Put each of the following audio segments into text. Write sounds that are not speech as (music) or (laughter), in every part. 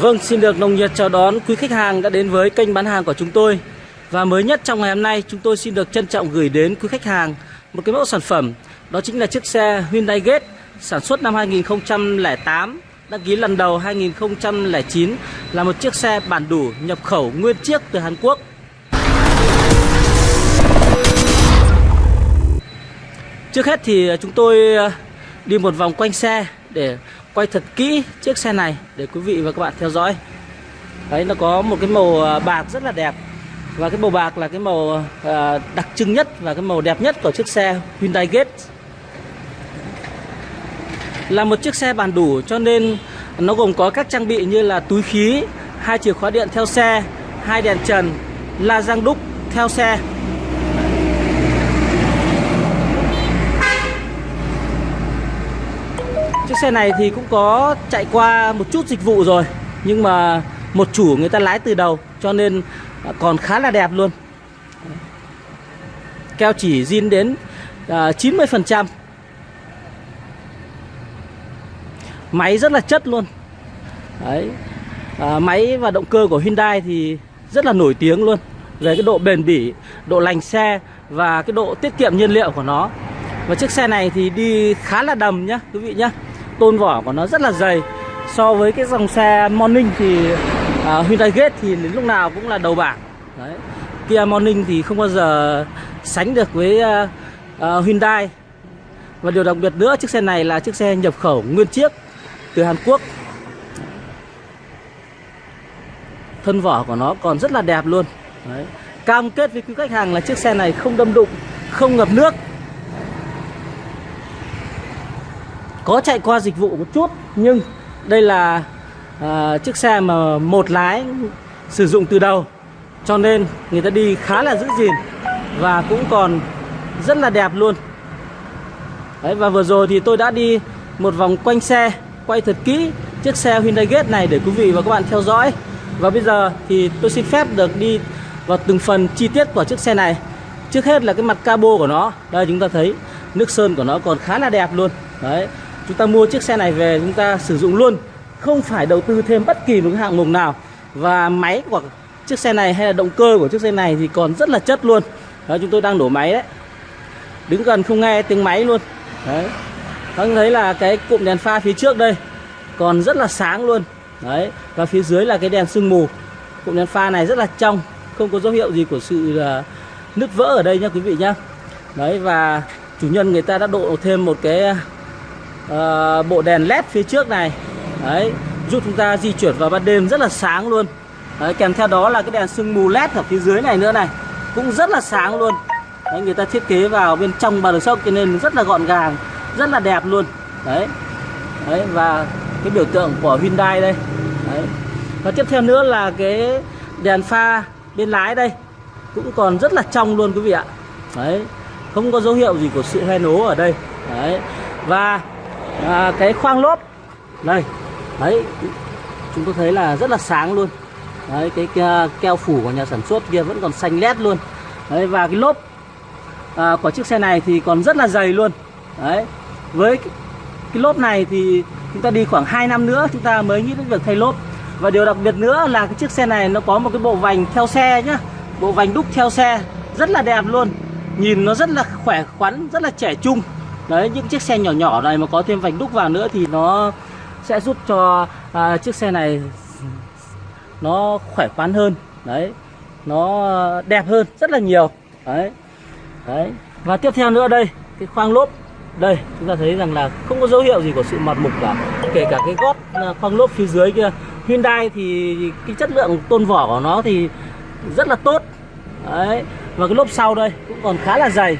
Vâng, xin được nồng nhiệt chào đón quý khách hàng đã đến với kênh bán hàng của chúng tôi. Và mới nhất trong ngày hôm nay, chúng tôi xin được trân trọng gửi đến quý khách hàng một cái mẫu sản phẩm. Đó chính là chiếc xe Hyundai Gate sản xuất năm 2008, đăng ký lần đầu 2009 là một chiếc xe bản đủ nhập khẩu nguyên chiếc từ Hàn Quốc. Trước hết thì chúng tôi đi một vòng quanh xe để quay thật kỹ chiếc xe này để quý vị và các bạn theo dõi. Đấy nó có một cái màu à, bạc rất là đẹp và cái màu bạc là cái màu à, đặc trưng nhất và cái màu đẹp nhất của chiếc xe Hyundai Gate. Là một chiếc xe bàn đủ cho nên nó gồm có các trang bị như là túi khí, hai chìa khóa điện theo xe, hai đèn trần, la răng đúc theo xe Chiếc xe này thì cũng có chạy qua một chút dịch vụ rồi Nhưng mà một chủ người ta lái từ đầu Cho nên còn khá là đẹp luôn. Keo chỉ zin đến à, uh, 90% Máy rất là chất luôn. Đấy. À, Máy và động cơ của Hyundai thì rất là nổi tiếng luôn. Về cái độ bền bỉ, độ lành xe Và cái độ tiết kiệm nhiên liệu của nó. Và chiếc xe này thì đi khá là đầm nhá quý vị nhá tôn vỏ của nó rất là dày. So với cái dòng xe Morning thì uh, Hyundai Gate thì đến lúc nào cũng là đầu bảng. Đấy. Kia Morning thì không bao giờ sánh được với uh, uh, Hyundai. Và điều đặc biệt nữa chiếc xe này là chiếc xe nhập khẩu nguyên chiếc từ Hàn Quốc. Thân vỏ của nó còn rất là đẹp luôn. Đấy. cam kết với quý khách hàng là chiếc xe này không đâm đụng không ngập nước. Có chạy qua dịch vụ một chút nhưng đây là à, chiếc xe mà một lái sử dụng từ đầu cho nên người ta đi khá là giữ gìn và cũng còn rất là đẹp luôn. Đấy, và vừa rồi thì tôi đã đi một vòng quanh xe quay thật kỹ chiếc xe Hyundai Gate này để quý vị và các bạn theo dõi. Và bây giờ thì tôi xin phép được đi vào từng phần chi tiết của chiếc xe này. Trước hết là cái mặt cabo của nó. Đây chúng ta thấy nước sơn của nó còn khá là đẹp luôn. Đấy chúng ta mua chiếc xe này về chúng ta sử dụng luôn. Không phải đầu tư thêm bất kỳ một cái hạng mục nào. Và máy của chiếc xe này hay là động cơ của chiếc xe này thì còn rất là chất luôn. Đó, chúng tôi đang đổ máy đấy. Đứng gần không nghe tiếng máy luôn. Đấy. Các thấy là cái cụm đèn pha phía trước đây còn rất là sáng luôn. Đấy. Và phía dưới là cái đèn sương mù. Cụm đèn pha này rất là trong. Không có dấu hiệu gì của sự à, nứt vỡ ở đây nha quý vị nhá. Đấy và chủ nhân người ta đã độ thêm một cái à, uh, bộ đèn led phía trước này. Đấy giúp chúng ta di chuyển vào ban đêm rất là sáng luôn. Đấy, kèm theo đó là cái đèn sương mù led ở phía dưới này nữa này. Cũng rất là sáng luôn. Đấy, người ta thiết kế vào bên trong bàn đường sốc cho nên rất là gọn gàng rất là đẹp luôn. Đấy. Đấy và cái biểu tượng của Hyundai đây. Đấy. Và tiếp theo nữa là cái đèn pha bên lái đây. Cũng còn rất là trong luôn quý vị ạ. Đấy. Không có dấu hiệu gì của sự hoen ố ở đây. Đấy. Và à, cái khoang lốp. Đây đấy chúng tôi thấy là rất là sáng luôn. Đấy cái à, keo phủ của nhà sản xuất kia vẫn còn xanh lét luôn. Đấy và cái lốp à, của chiếc xe này thì còn rất là dày luôn. Đấy với cái, cái lốp này thì chúng ta đi khoảng 2 năm nữa chúng ta mới nghĩ đến việc thay lốp. Và điều đặc biệt nữa là cái chiếc xe này nó có một cái bộ vành theo xe nhá. Bộ vành đúc theo xe rất là đẹp luôn. Nhìn nó rất là khỏe khoắn rất là trẻ trung đấy những chiếc xe nhỏ nhỏ này mà có thêm vành đúc vào nữa thì nó sẽ giúp cho à, chiếc xe này nó khỏe khoắn hơn. Đấy nó đẹp hơn rất là nhiều. Đấy đấy. Và tiếp theo nữa đây cái khoang lốp. Đây chúng ta thấy rằng là không có dấu hiệu gì của sự mọt mục cả. Kể cả cái gót à, khoang lốp phía dưới kia. Hyundai thì cái chất lượng tôn vỏ của nó thì rất là tốt. Đấy và cái lốp sau đây cũng còn khá là dày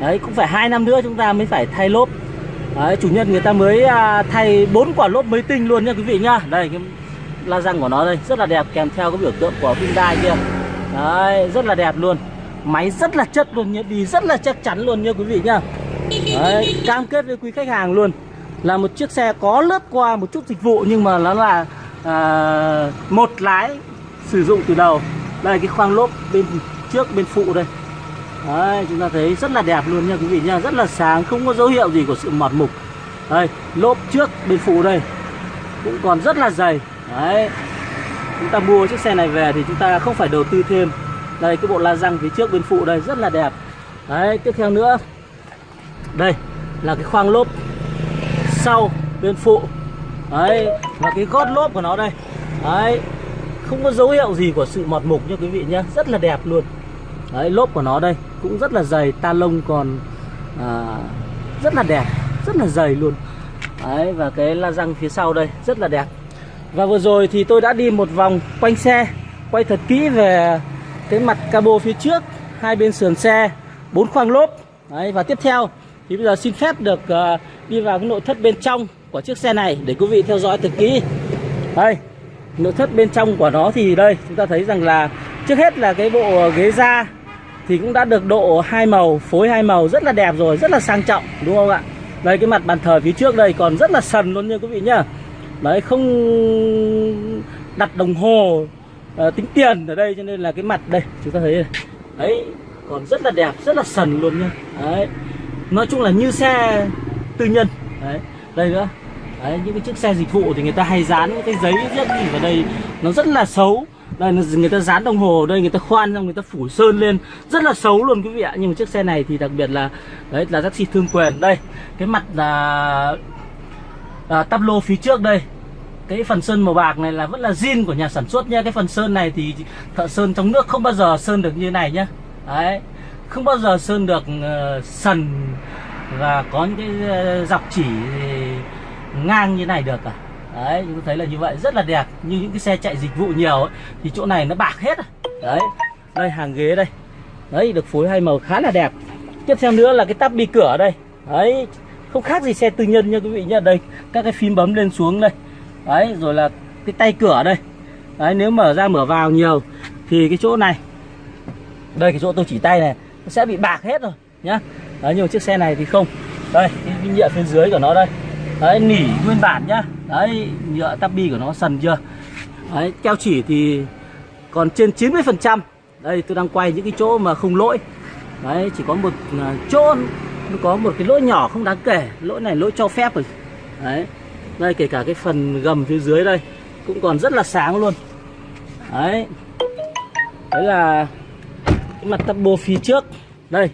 đấy cũng phải hai năm nữa chúng ta mới phải thay lốp. Đấy, chủ nhân người ta mới à, thay bốn quả lốp mới tinh luôn nha quý vị nhá. Đây cái la răng của nó đây rất là đẹp kèm theo cái biểu tượng của Hyundai kia. Đấy rất là đẹp luôn. Máy rất là chất luôn nhá đi rất là chắc chắn luôn nha quý vị nhá. Đấy, cam kết với quý khách hàng luôn. Là một chiếc xe có lướt qua một chút dịch vụ nhưng mà nó là à, một lái sử dụng từ đầu. Đây cái khoang lốp bên trước bên phụ đây. Đấy, chúng ta thấy rất là đẹp luôn nha quý vị nha. Rất là sáng, không có dấu hiệu gì của sự mọt mục. Đây, lốp trước bên phụ đây. Cũng còn rất là dày. Đấy. Chúng ta mua chiếc xe này về thì chúng ta không phải đầu tư thêm. Đây cái bộ la răng phía trước bên phụ đây rất là đẹp. Đấy tiếp theo nữa. Đây là cái khoang lốp sau bên phụ. Đấy và cái gót lốp của nó đây. Đấy không có dấu hiệu gì của sự mọt mục nha quý vị nhé rất là đẹp luôn. Đấy lốp của nó đây cũng rất là dày ta lông còn à, rất là đẹp rất là dày luôn. Đấy và cái la răng phía sau đây rất là đẹp. Và vừa rồi thì tôi đã đi một vòng quanh xe quay thật kỹ về cái mặt cabo phía trước hai bên sườn xe bốn khoang lốp. Đấy và tiếp theo thì bây giờ xin phép được uh, đi vào cái nội thất bên trong của chiếc xe này để quý vị theo dõi thật kỹ. Đây nội thất bên trong của nó thì đây chúng ta thấy rằng là trước hết là cái bộ ghế da thì cũng đã được độ hai màu phối hai màu rất là đẹp rồi rất là sang trọng đúng không ạ? Đây cái mặt bàn thờ phía trước đây còn rất là sần luôn nha quý vị nhá. Đấy không đặt đồng hồ à, tính tiền ở đây cho nên là cái mặt đây chúng ta thấy đây. đấy còn rất là đẹp rất là sần luôn nha. Đấy nói chung là như xe tư nhân. Đấy đây nữa. Đấy những cái chiếc xe dịch vụ thì người ta hay dán những cái giấy rất gì vào đây nó rất là xấu đây người ta dán đồng hồ đây người ta khoan xong người ta phủ sơn lên. Rất là xấu luôn quý vị ạ. Nhưng mà chiếc xe này thì đặc biệt là đấy là taxi thương quyền. Đây cái mặt là à, tắp lô phía trước đây. Cái phần sơn màu bạc này là vẫn là zin của nhà sản xuất nha cái phần sơn này thì thợ sơn trong nước không bao giờ sơn được như này nhá. Đấy không bao giờ sơn được uh, sần và có những cái uh, dọc chỉ ngang như này được cả đấy chúng ta thấy là như vậy rất là đẹp. Như những cái xe chạy dịch vụ nhiều ấy, thì chỗ này nó bạc hết rồi. đấy đây hàng ghế đây. Đấy được phối hai màu khá là đẹp. Tiếp theo nữa là cái tắp bi cửa đây. Đấy không khác gì xe tư nhân nha quý vị nhá. Đây các cái phím bấm lên xuống đây. Đấy rồi là cái tay cửa đây. Đấy nếu mở ra mở vào nhiều thì cái chỗ này đây cái chỗ tôi chỉ tay này nó sẽ bị bạc hết rồi nhá. Đấy nhưng mà chiếc xe này thì không. Đây cái nhựa phía dưới của nó đây đấy, nỉ nguyên bản nhá. Đấy, nhựa tabi của nó sần chưa? Đấy, keo chỉ thì còn trên 90 phần trăm. Đây, tôi đang quay những cái chỗ mà không lỗi. Đấy, chỉ có một à, chỗ nó có một cái lỗi nhỏ không đáng kể. Lỗi này lỗi cho phép rồi. Đấy, đây, kể cả cái phần gầm phía dưới đây cũng còn rất là sáng luôn. Đấy. Đấy là cái mặt tắp phía trước. Đây,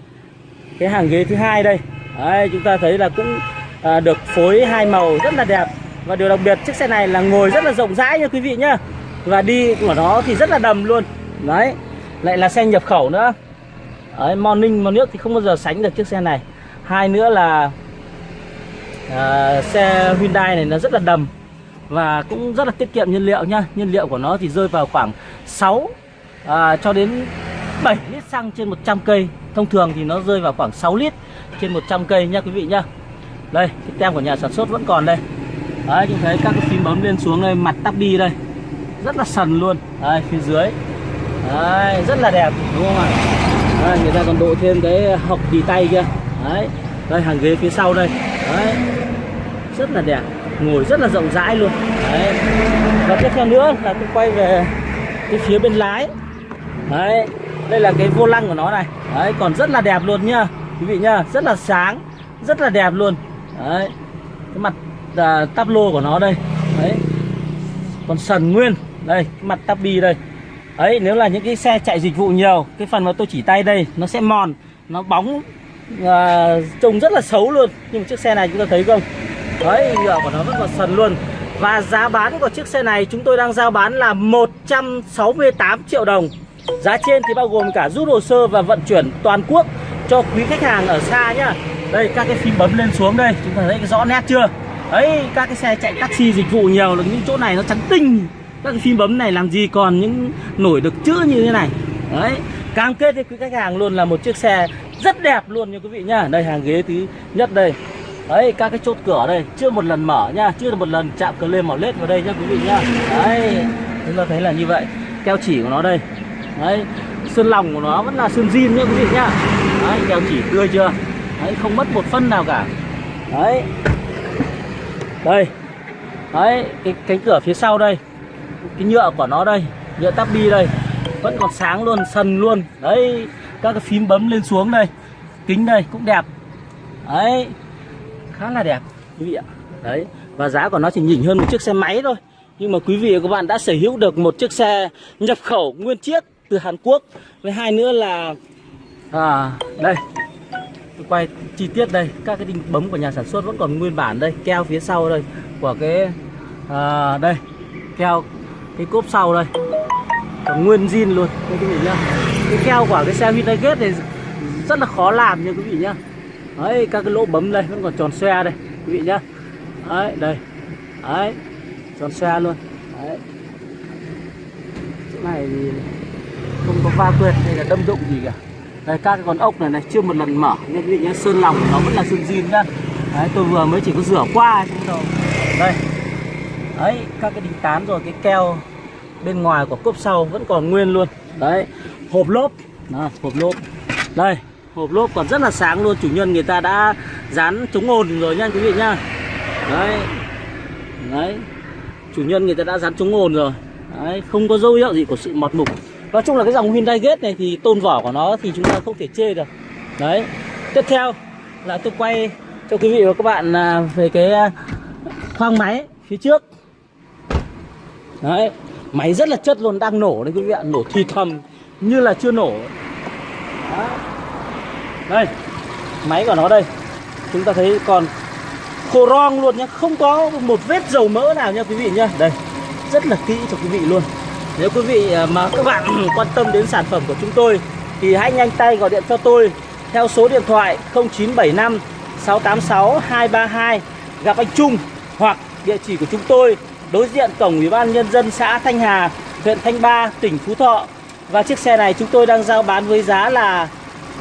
cái hàng ghế thứ hai đây. Đấy, chúng ta thấy là cũng à, được phối hai màu rất là đẹp. Và điều đặc biệt chiếc xe này là ngồi rất là rộng rãi nha quý vị nhá. Và đi của nó thì rất là đầm luôn. Đấy lại là xe nhập khẩu nữa. Đấy, morning mà nước thì không bao giờ sánh được chiếc xe này. Hai nữa là à, xe Hyundai này nó rất là đầm và cũng rất là tiết kiệm nhiên liệu nhá. Nhiên liệu của nó thì rơi vào khoảng 6 à, cho đến 7 lít xăng trên 100 cây. Thông thường thì nó rơi vào khoảng 6 lít trên 100 cây nha quý vị nhá đây cái tem của nhà sản xuất vẫn còn đây. Đấy chúng thấy các cái phím bấm lên xuống đây mặt tắp bi đây. Rất là sần luôn. Đây phía dưới. Đấy rất là đẹp đúng không ạ? Đây, người ta còn độ thêm cái hộc tì tay kia. Đấy đây hàng ghế phía sau đây. Đấy rất là đẹp. Ngồi rất là rộng rãi luôn. Đấy. Và tiếp theo nữa là tôi quay về cái phía bên lái. Đấy đây là cái vô lăng của nó này. Đấy còn rất là đẹp luôn nhá quý vị nhá. Rất là sáng rất là đẹp luôn đấy. Cái mặt à, tắp lô của nó đây. Đấy. Còn sần nguyên. Đây cái mặt tắp bi đây. Ấy nếu là những cái xe chạy dịch vụ nhiều cái phần mà tôi chỉ tay đây nó sẽ mòn nó bóng à, trông rất là xấu luôn. Nhưng mà chiếc xe này chúng ta thấy không? Đấy nhựa của nó vẫn còn sần luôn. Và giá bán của chiếc xe này chúng tôi đang giao bán là 168 triệu đồng. Giá trên thì bao gồm cả rút hồ sơ và vận chuyển toàn quốc cho quý khách hàng ở xa nhá. Đây, các cái phím bấm lên xuống đây, Chúng ta thấy rõ nét chưa? Đấy, các cái xe chạy taxi dịch vụ nhiều, là những chỗ này nó trắng tinh. Các cái phím bấm này làm gì còn những nổi được chữ như thế này? Đấy, cam kết với quý khách hàng luôn là một chiếc xe rất đẹp luôn nha quý vị nhá. Đây, hàng ghế thứ nhất đây. Đấy, các cái chốt cửa đây, chưa một lần mở nha, Chưa một lần chạm cờ lên mỏ lết vào đây nhá quý vị nhá. Đấy, chúng ta thấy là như vậy. Keo chỉ của nó đây. Đấy sơn lòng của nó vẫn là sơn zin nhá quý vị nhá. Đấy, keo chỉ tươi chưa? Đấy, không mất một phân nào cả. Đấy. Đây. Đấy, cái cánh cửa phía sau đây. Cái nhựa của nó đây, Nhựa tắp bi đây. Vẫn còn sáng luôn, sần luôn. Đấy, các cái phím bấm lên xuống đây. Kính đây, cũng đẹp. Đấy. Khá là đẹp, quý vị ạ. Đấy, và giá của nó chỉ nhỉnh hơn một chiếc xe máy thôi. Nhưng mà quý vị và các bạn đã sở hữu được một chiếc xe nhập khẩu nguyên chiếc từ Hàn Quốc. Với hai nữa là à đây tôi quay chi tiết đây các cái đinh bấm của nhà sản xuất vẫn còn nguyên bản đây keo phía sau đây của cái à, đây keo cái cốp sau đây. Còn nguyên zin luôn đây quý vị nhá. Cái keo của cái xe Hyundai Gate này rất là khó làm nha quý vị nhá. Đấy các cái lỗ bấm đây vẫn còn tròn xoe đây quý vị nhá. Đấy đây đấy tròn xe luôn. Đấy. Chỗ này thì không có va quyệt hay là đâm đụng gì cả đây các cái con ốc này này chưa một lần mở. Nên quý vị nhá sơn lòng nó vẫn là sơn zin nhá. Đấy tôi vừa mới chỉ có rửa qua chứ đâu đây. Đấy các cái đinh tán rồi cái keo bên ngoài của cốp sau vẫn còn nguyên luôn. Đấy hộp lốp. Đó, hộp lốp. Đây hộp lốp còn rất là sáng luôn. Chủ nhân người ta đã dán chống ồn rồi nha quý vị nhá. Đấy. Đấy. Chủ nhân người ta đã dán chống ồn rồi. Đấy không có dấu hiệu gì của sự mọt mục nói chung là cái dòng Hyundai Gate này thì tôn vỏ của nó thì chúng ta không thể chê được. Đấy. Tiếp theo là tôi quay cho quý vị và các bạn à, về cái à, khoang máy phía trước. Đấy. Máy rất là chất luôn, đang nổ đấy quý vị ạ. Nổ thì thầm, như là chưa nổ. Đấy. đây. Máy của nó đây. Chúng ta thấy còn khô rong luôn nhá. Không có một vết dầu mỡ nào nha quý vị nhá. Đây. Rất là kỹ cho quý vị luôn nếu quý vị à, mà các bạn (clears throat) quan tâm đến sản phẩm của chúng tôi thì hãy nhanh tay gọi điện cho tôi theo số điện thoại 0975 686 232 gặp anh Trung hoặc địa chỉ của chúng tôi đối diện cổng Ủy ban nhân dân xã Thanh Hà, huyện Thanh Ba, tỉnh Phú Thọ. Và chiếc xe này chúng tôi đang giao bán với giá là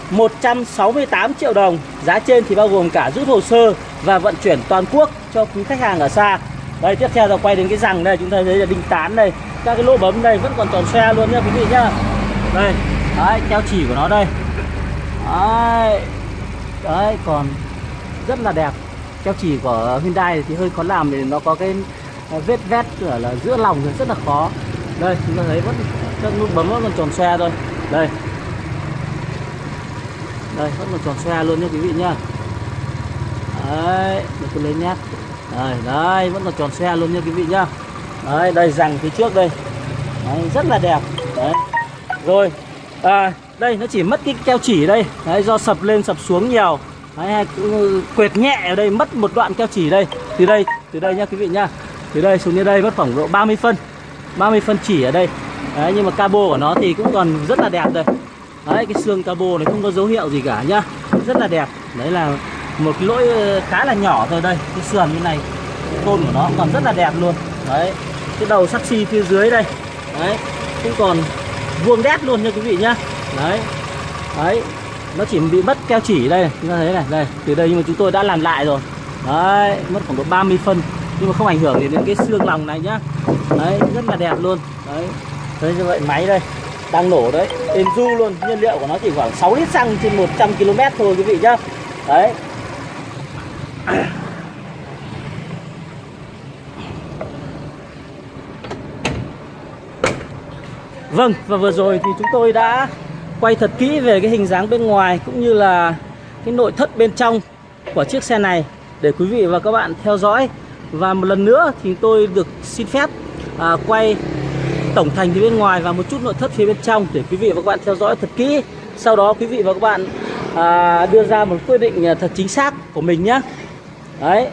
168 triệu đồng. Giá trên thì bao gồm cả rút hồ sơ và vận chuyển toàn quốc cho quý khách hàng ở xa. Đây tiếp theo là quay đến cái rằng đây chúng ta thấy là đinh tán đây, các cái lỗ bấm đây vẫn còn tròn xe luôn nha quý vị nhá. Đây, đấy keo chỉ của nó đây. Đấy. Đấy còn rất là đẹp. Keo chỉ của Hyundai thì hơi khó làm thì nó có cái à, vết vét ở là giữa lòng thì rất là khó. Đây chúng ta thấy vẫn các nút bấm vẫn còn tròn xe thôi. Đây. Đây vẫn còn tròn xe luôn nha quý vị nhá. Đấy, để tôi lấy nhát. Đây, đây vẫn còn tròn xe luôn nha quý vị nhá. Đấy, đây rằng phía trước đây. Đấy, rất là đẹp. Đấy. Rồi, à, đây nó chỉ mất cái keo chỉ đây. Đấy, do sập lên sập xuống nhiều. Đấy, quệt nhẹ ở đây mất một đoạn keo chỉ đây. Từ đây, từ đây nha quý vị nhá. Từ đây xuống đến đây mất khoảng độ 30 phân. 30 phân chỉ ở đây. Đấy, nhưng mà cabo của nó thì cũng còn rất là đẹp đây. Đấy, cái xương cabo này không có dấu hiệu gì cả nhá. Rất là đẹp. Đấy là một cái lỗi ờ, khá là nhỏ thôi đây cái sườn như này tôn của nó còn rất là đẹp luôn đấy cái đầu saxi phía dưới đây. Đấy cũng còn vuông đét luôn nha quý vị nhá. Đấy đấy, nó chỉ bị mất keo chỉ đây chúng ta thấy này, đây, từ đây nhưng mà chúng tôi đã làm lại rồi. Đấy, mất khoảng độ 30 phân. Nhưng mà không ảnh hưởng gì đến cái xương lòng này nhá. Đấy, rất là đẹp luôn. Đấy thế như vậy, máy đây, đang nổ đấy. Êm du luôn, nhiên liệu của nó chỉ khoảng 6 lít xăng trên 100 km thôi quý vị nhá. Đấy. Vâng và vừa rồi thì chúng tôi đã quay thật kỹ về cái hình dáng bên ngoài cũng như là cái nội thất bên trong của chiếc xe này để quý vị và các bạn theo dõi. Và một lần nữa thì tôi được xin phép à, quay tổng thành phía bên ngoài và một chút nội thất phía bên trong để quý vị và các bạn theo dõi thật kỹ. Sau đó quý vị và các bạn à, đưa ra một quyết định à, thật chính xác của mình nhé Đấy.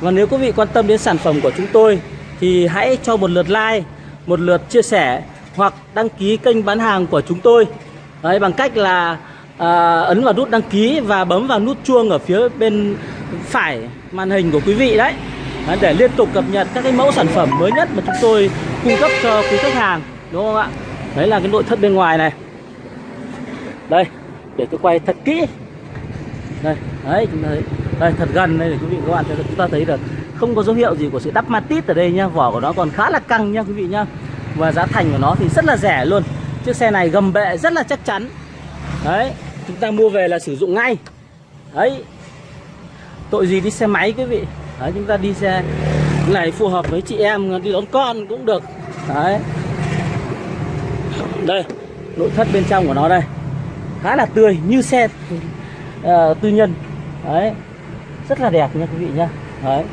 Và nếu quý vị quan tâm đến sản phẩm của chúng tôi Thì hãy cho một lượt like Một lượt chia sẻ hoặc đăng ký kênh bán hàng của chúng tôi. Đấy bằng cách là à, Ấn vào nút đăng ký Và bấm vào nút chuông ở phía bên phải màn hình của quý vị đấy. Đấy, Để liên tục cập nhật các cái mẫu sản phẩm mới nhất Mà chúng tôi cung cấp cho quý khách hàng Đúng không ạ? Đấy là cái nội thất bên ngoài này. Đây để tôi quay thật kỹ. Đây đấy chúng ta thấy đây thật gần đây để quý vị các bạn chúng ta thấy được. Không có dấu hiệu gì của sự đắp matit ở đây nhá vỏ của nó còn khá là căng nhá quý vị nhá và giá thành của nó thì rất là rẻ luôn. Chiếc xe này gầm bệ rất là chắc chắn. Đấy chúng ta mua về là sử dụng ngay. Đấy. Tội gì đi xe máy quý vị? Đấy chúng ta đi xe này phù hợp với chị em đi đón con cũng được. Đấy. Đây nội thất bên trong của nó đây. Khá là tươi như xe uh, tư nhân. Đấy. Rất là đẹp nha quý vị nhá. Đấy.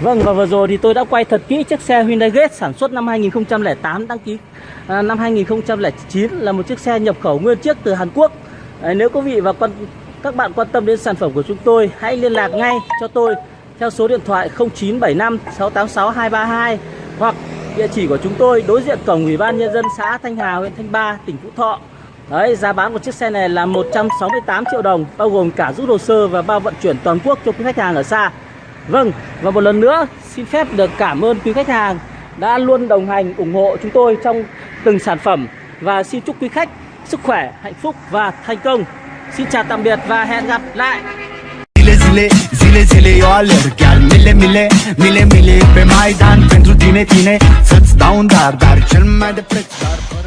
Vâng và vừa rồi thì tôi đã quay thật kỹ chiếc xe Hyundai Gate sản xuất năm 2008 đăng ký à, năm 2009 là một chiếc xe nhập khẩu nguyên chiếc từ Hàn Quốc. À, nếu quý vị và quan các bạn quan tâm đến sản phẩm của chúng tôi hãy liên lạc ngay cho tôi theo số điện thoại 0975 686 232 hoặc địa chỉ của chúng tôi đối diện cổng Ủy ban nhân dân xã Thanh Hà huyện Thanh Ba tỉnh Phú Thọ. Đấy, giá bán của chiếc xe này là 168 triệu đồng bao gồm cả rút hồ sơ và bao vận chuyển toàn quốc cho quý khách hàng ở xa. Vâng, và một lần nữa xin phép được cảm ơn quý khách hàng đã luôn đồng hành ủng hộ chúng tôi trong từng sản phẩm và xin chúc quý khách sức khỏe, hạnh phúc và thành công. Xin chào tạm biệt và hẹn gặp lại. Zile zile, zile eu alerg Chiar mile mile, mile mile pe Maidan Pentru tine, tine Să-ți dau un dar, dar cel mai de preț dar